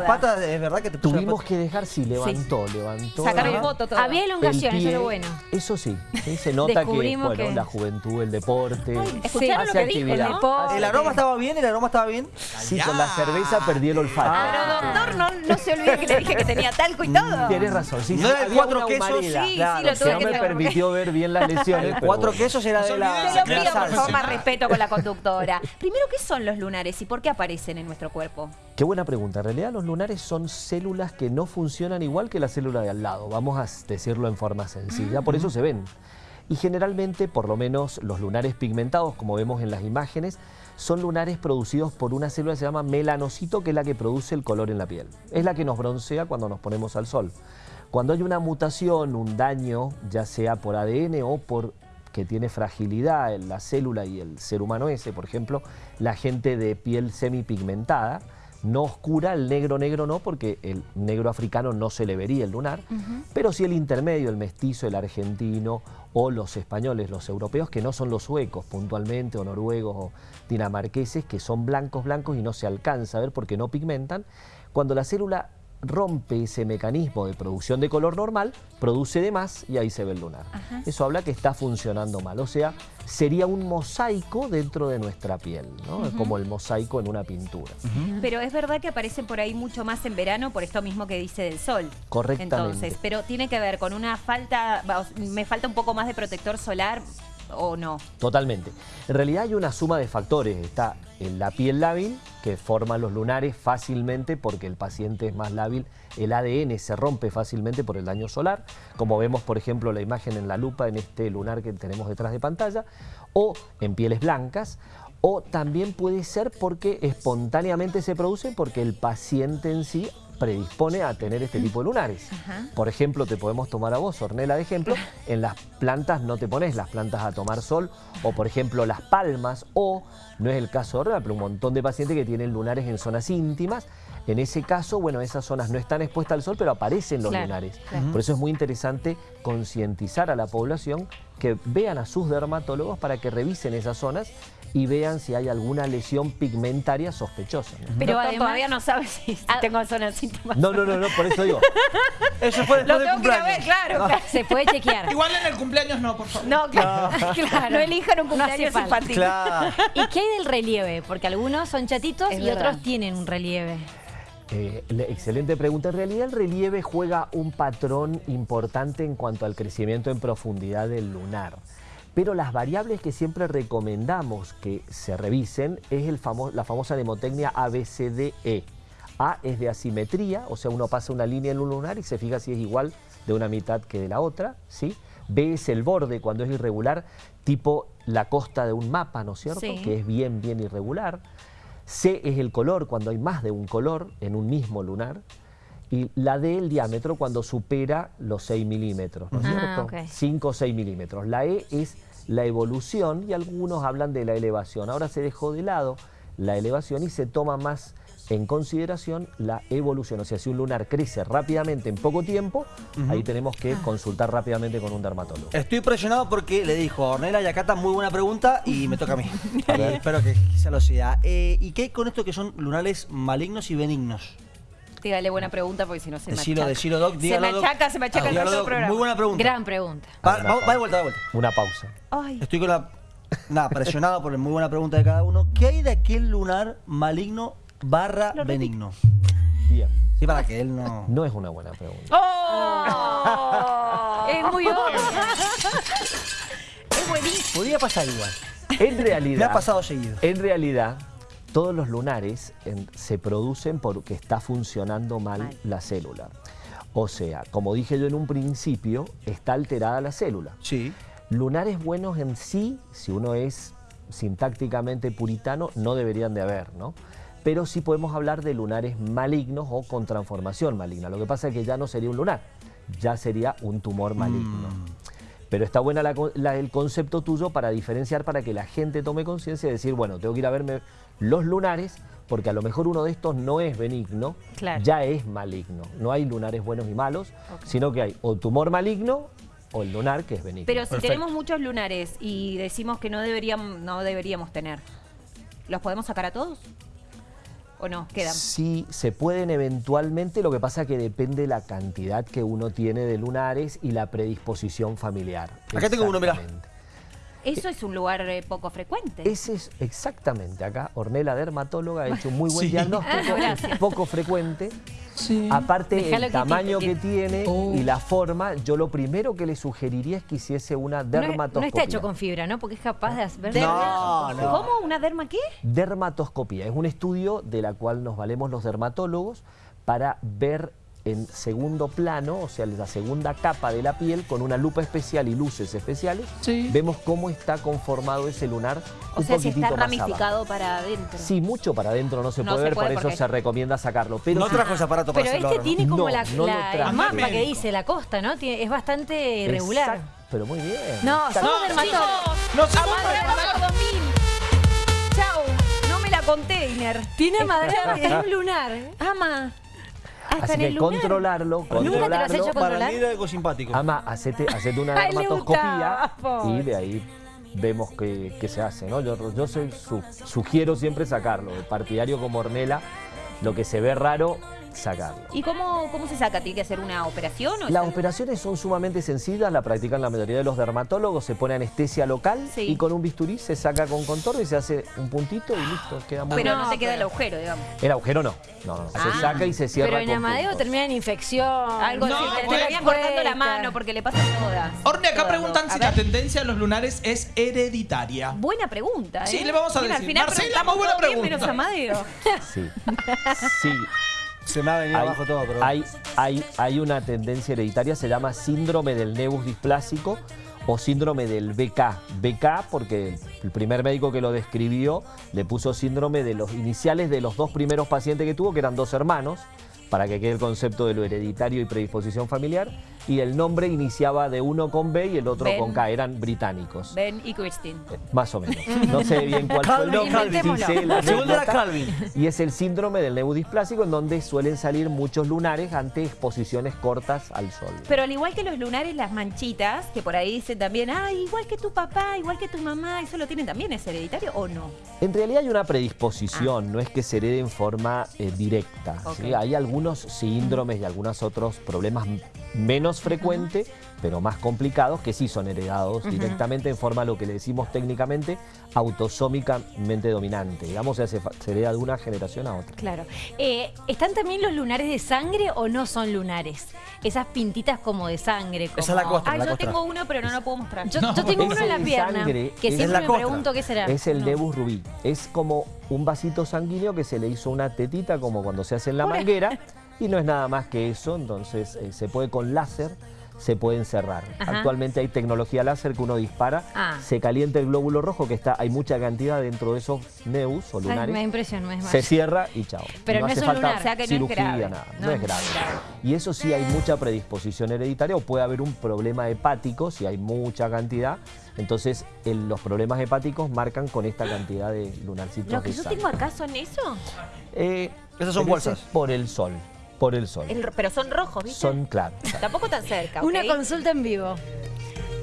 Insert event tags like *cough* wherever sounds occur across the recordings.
la pata, es verdad que te puso la Tuvimos pata? que dejar, sí, levantó, levantó. Sacaron foto todo. Había elongación, El eso es lo bueno. Eso sí, sí, se nota que, bueno, que- la juventud, el deporte, ¿Escucharon hace lo que dijo, actividad. no? deporte. ¿El aroma estaba bien? ¿El aroma estaba bien? Sí, con la cerveza perdí el olfato. Ah, Pero doctor, no, no se olvide que le dije que tenía talco y todo. Tienes razón, sí, No sí, era el cuatro quesos, sí, sí, claro, lo que tuve no que me permitió ver bien las lesiones. Cuatro quesos era de la... Te lo de la pido, por salsa. favor, más respeto con la conductora. Primero, ¿qué son los lunares y por qué aparecen en nuestro cuerpo? Qué buena pregunta. En realidad los lunares son células que no funcionan igual que la célula de al lado. Vamos a decirlo en forma sencilla. Por eso se ven. Y generalmente, por lo menos los lunares pigmentados, como vemos en las imágenes, son lunares producidos por una célula que se llama melanocito, que es la que produce el color en la piel. Es la que nos broncea cuando nos ponemos al sol. Cuando hay una mutación, un daño, ya sea por ADN o por que tiene fragilidad en la célula y el ser humano ese, por ejemplo, la gente de piel semipigmentada, no oscura, el negro negro no, porque el negro africano no se le vería el lunar, pero sí el intermedio, el mestizo, el argentino o los españoles, los europeos, que no son los suecos puntualmente, o noruegos o dinamarqueses, que son blancos blancos y no se alcanza a ver porque no pigmentan, cuando la célula rompe ese mecanismo de producción de color normal, produce de más y ahí se ve el lunar. Eso habla que está funcionando mal, o sea, sería un mosaico dentro de nuestra piel, ¿no? como el mosaico en una pintura. Pero es verdad que aparecen por ahí mucho más en verano por esto mismo que dice del sol. Correctamente. Entonces, pero tiene que ver con una falta, me falta un poco más de protector solar o no. Totalmente. En realidad hay una suma de factores. Está en la piel lábil, que forma los lunares fácilmente porque el paciente es más lábil. El ADN se rompe fácilmente por el daño solar, como vemos, por ejemplo, la imagen en la lupa en este lunar que tenemos detrás de pantalla, o en pieles blancas, o también puede ser porque espontáneamente se produce porque el paciente en sí predispone a tener este tipo de lunares. Por ejemplo, te podemos tomar a vos, Ornela, de ejemplo, *laughs* en las plantas no te pones las plantas a tomar sol, o por ejemplo las palmas, o, no es el caso de Ornela, pero un montón de pacientes que tienen lunares en zonas íntimas, en ese caso, bueno, esas zonas no están expuestas al sol, pero aparecen los Claro, lunares. claro. Por eso es muy interesante concientizar a la población que vean a sus dermatólogos para que revisen esas zonas y vean si hay alguna lesión pigmentaria sospechosa. ¿no? Pero además- todavía no sabes si Ah. tengo zonas síntomas. No, no, no, no, por eso digo. *laughs* Eso fue Lo del tengo que ir a ver, cumpleaños. claro. claro. Se puede chequear. Igual en el cumpleaños no, por favor. No, claro. *laughs* claro. No elijan un No cumpleaños falta. infantil. Claro. ¿Y qué hay del relieve? Porque algunos son chatitos Es y verdad. otros tienen un relieve. Eh, le- excelente pregunta. En realidad el relieve juega un patrón importante en cuanto al crecimiento en profundidad del lunar. Pero las variables que siempre recomendamos que se revisen es el famo- la famosa nemotecnia ABCDE. A es de asimetría, o sea, uno pasa una línea en un lunar y se fija si es igual de una mitad que de la otra, ¿sí? B es el borde cuando es irregular, tipo la costa de un mapa, ¿no es cierto? Sí. Que es bien, bien irregular. C es el color, cuando hay más de un color en un mismo lunar. Y la D el diámetro cuando supera los 6 milímetros, ¿no es Ah, cierto? ok. 5 o 6 milímetros. La E es la evolución y algunos hablan de la elevación. Ahora se dejó de lado la elevación y se toma más en consideración la evolución. O sea, si un lunar crece rápidamente en poco tiempo, ahí tenemos que consultar rápidamente con un dermatólogo. Estoy presionado porque le dijo a Ornella y a Cata muy buena pregunta y me toca a mí. *laughs* A ver. espero que quizá lo sea. Eh, ¿Y qué hay con esto que son lunares malignos y benignos? Dígale buena pregunta porque si no se me Decilo, achaca. decilo, Doc. Se dígalo, me Doc. achaca, se me achaca el Dígalo, Doc. programa. Muy buena pregunta. Gran pregunta. Va, Una va- va de vuelta, va de vuelta. Una pausa. Ay, Estoy con la... *laughs* Nada, presionado por la muy buena pregunta de cada uno. ¿Qué hay de aquel lunar maligno barra benigno? Bien. Sí, para que él no... No es una buena pregunta. ¡Oh! Es muy obvio. *laughs* es buenísimo. Podría pasar igual. En realidad... Me ha pasado seguido. En realidad, todos los lunares en- se producen porque está funcionando mal, Mal. la célula. O sea, como dije yo en un principio, está alterada la célula. Sí. Lunares buenos en sí, si uno es sintácticamente puritano, no deberían de haber, ¿no? Pero sí podemos hablar de lunares malignos o con transformación maligna. Lo que pasa es que ya no sería un lunar, ya sería un tumor maligno. Pero está buena la el concepto tuyo para diferenciar, para que la gente tome conciencia y decir, bueno, tengo que ir a verme los lunares, porque a lo mejor uno de estos no es benigno, Claro. ya es maligno. No hay lunares buenos y malos, sino que hay o tumor maligno o el lunar que es benigno. Pero si Perfecto. tenemos muchos lunares y decimos que no deberíamos, no deberíamos tener, ¿los podemos sacar a todos? ¿O no? Quedan. Sí, se pueden eventualmente, lo que pasa que depende la cantidad que uno tiene de lunares y la predisposición familiar. Acá tengo uno, mirá. Exactamente. Eso es un lugar eh, poco frecuente. Ese es exactamente acá. Ornella, dermatóloga, ha hecho un muy buen Sí. diagnóstico, *laughs* Ah, poco frecuente. Sí. Aparte, Déjalo el tamaño que tiene Oh. y la forma, yo lo primero que le sugeriría es que hiciese una No, dermatoscopia. no está hecho con fibra, ¿no? Porque es capaz de hacer... No, no. ¿Cómo? ¿Una derma qué? Dermatoscopia es un estudio de la cual nos valemos los dermatólogos para ver en segundo plano, o sea, la segunda capa de la piel, con una lupa especial y luces especiales, Sí. vemos cómo está conformado ese lunar O un sea, si está ramificado para adentro. Sí, mucho para adentro no se No puede se ver, puede por eso se recomienda sacarlo. Pero No sí- trajo ese aparato para Pero hacerlo este tiene como No, la, no la- mapa que dice la costa, ¿no? Tiene- es bastante irregular. Exacto, pero muy bien. No, somos No, dermatólogos. 2000. Chau. No me la conté, Iner. Tiene *laughs* madera hasta en un lunar. Ama. Así que controlarlo, ¿Nunca te lo has controlarlo. Para mí era algo simpático. Ama, hacete, hacete una *laughs* dermatoscopía y de ahí vemos qué, qué se hace. ¿no? Yo, yo soy su- sugiero siempre sacarlo. Partidario como Ornella, lo que se ve raro, sacarlo. ¿Y cómo, cómo se saca? ¿Tiene que hacer una operación? O Las operaciones son sumamente sencillas, la practican la mayoría de los dermatólogos, se pone anestesia local Sí. y con un bisturí se saca con contorno y se hace un puntito y listo, queda muy Pero bien. no, te queda el agujero, digamos. El agujero no, no, no, Ah. se saca y se cierra Pero en con Amadeo puntos. termina en infección. Algo No, así. Te terminan cortando la mano porque le pasan todas. Orne, acá Todas, preguntan si A la tendencia de los lunares es hereditaria. Buena pregunta, ¿eh? Sí, le vamos a Mira, decir. Al final Marcela, muy buena bien, pregunta. menos Amadeo. Sí, sí, *laughs* Se me ha venido hay, abajo todo, pero... hay, hay, hay una tendencia hereditaria, se llama síndrome del nebus displásico o síndrome del BK. BK porque el primer médico que lo describió le puso síndrome de los iniciales de los dos primeros pacientes que tuvo, que eran dos hermanos, para que quede el concepto de lo hereditario y predisposición familiar, y el nombre iniciaba de uno con B y el otro Ben. con K, eran británicos. Ben y Christine. Eh, Más o menos. No sé bien cuál fue el Calvin, nombre. Calvin. Y es el síndrome del nebus displásico en donde suelen salir muchos lunares ante exposiciones cortas al sol. Pero al igual que los lunares, las manchitas, que por ahí dicen también, ay, igual que tu papá, igual que tu mamá, ¿eso lo tienen también? ¿Es hereditario o no? En realidad hay una predisposición, no es que se herede en forma eh, directa. Hay algunos síndromes y algunos otros problemas menos frecuentes, pero más complicados, que sí son heredados directamente en forma, lo que le decimos técnicamente, autosómicamente dominante. Digamos, se, se hereda de una generación a otra. Claro. Eh, ¿Están también los lunares de sangre o no son lunares? Esas pintitas como de sangre. Como... Esa es la costa. Ah, la yo costra. tengo uno, pero no lo puedo mostrar. Yo, No, yo tengo uno en la de pierna, sangre que es siempre me costra. pregunto qué será. Es el No. nebus rubí. Es como un vasito sanguíneo que se le hizo una tetita como cuando se hace en la manguera *laughs* y no es nada más que eso, entonces eh, se puede con láser, se puede encerrar. Ajá. Actualmente hay tecnología láser que uno dispara, Ah. se calienta el glóbulo rojo que está, hay mucha cantidad dentro de esos nebus o Ay, me da lunares. impresión, me Se cierra y chao. Pero no hace es un falta lunar, o sea que no es cirugía, grave. nada. No No, es es grave. Y eso sí hay mucha predisposición hereditaria o puede haber un problema hepático si hay mucha cantidad. Entonces el- los problemas hepáticos marcan con esta cantidad de lunarcitos ¿Lo que yo tengo acá son eso? Eh, Esas son bolsas. Por el sol, por el sol. El- pero son rojos, ¿viste? Son, *laughs* claro. Tampoco tan cerca. Una consulta en vivo.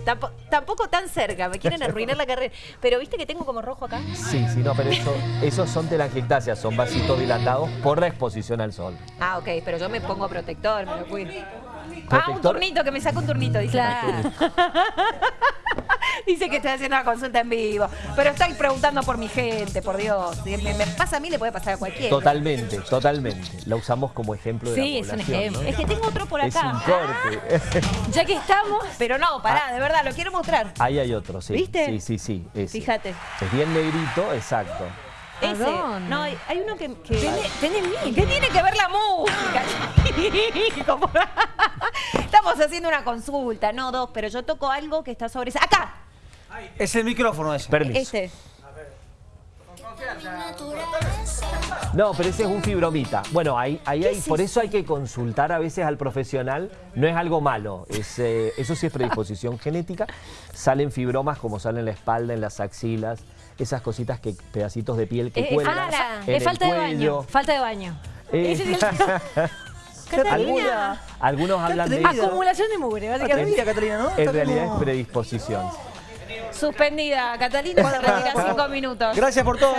Tampo- tampoco tan cerca, me quieren arruinar la carrera. Pero ¿viste que tengo como rojo acá? Sí, sí, no, pero eso, esos son telangiectasias, son vasitos dilatados por la exposición al sol. Ah, ok, pero yo me pongo protector, me lo cuido. Ah, un turnito, que me saca un turnito, dice. Claro. *laughs* Dice que estoy haciendo una consulta en vivo. Pero estoy preguntando por mi gente, por Dios. Si me, me pasa a mí, le puede pasar a cualquiera. Totalmente, totalmente. La usamos como ejemplo de Sí, la es un población, ejemplo. ¿no? Es que tengo otro por Es acá. un corte. *laughs* Ya que estamos, Pero no, pará, de verdad, lo quiero mostrar. Ahí hay otro, sí. ¿Viste? Sí, sí, sí. ese. Fíjate. Es bien negrito, exacto. ¿A Ese. dónde? No, hay, hay uno que. que Tiene- tiene mil. ¿Qué tiene que ver la música? *laughs* *laughs* Estamos haciendo una consulta, no dos, pero yo toco algo que está sobre esa. ¡Acá! Es el micrófono ese. Permiso. Este. No, pero ese es un fibromita. Bueno, ahí, ahí hay, por eso hay que consultar a veces al profesional. No es algo malo. Es, eh, eso sí es predisposición *laughs* genética. Salen fibromas como salen en la espalda, en las axilas, esas cositas que pedacitos de piel que es, cuelgan. es- en es el falta de baño. Falta de baño. Eh, *laughs* *laughs* algunos, hablan de. Acumulación de mugre, básicamente. Atrevida, Catalina, ¿no? En realidad como- es predisposición. Suspendida. Catalina se retira cinco minutos. Gracias por todo.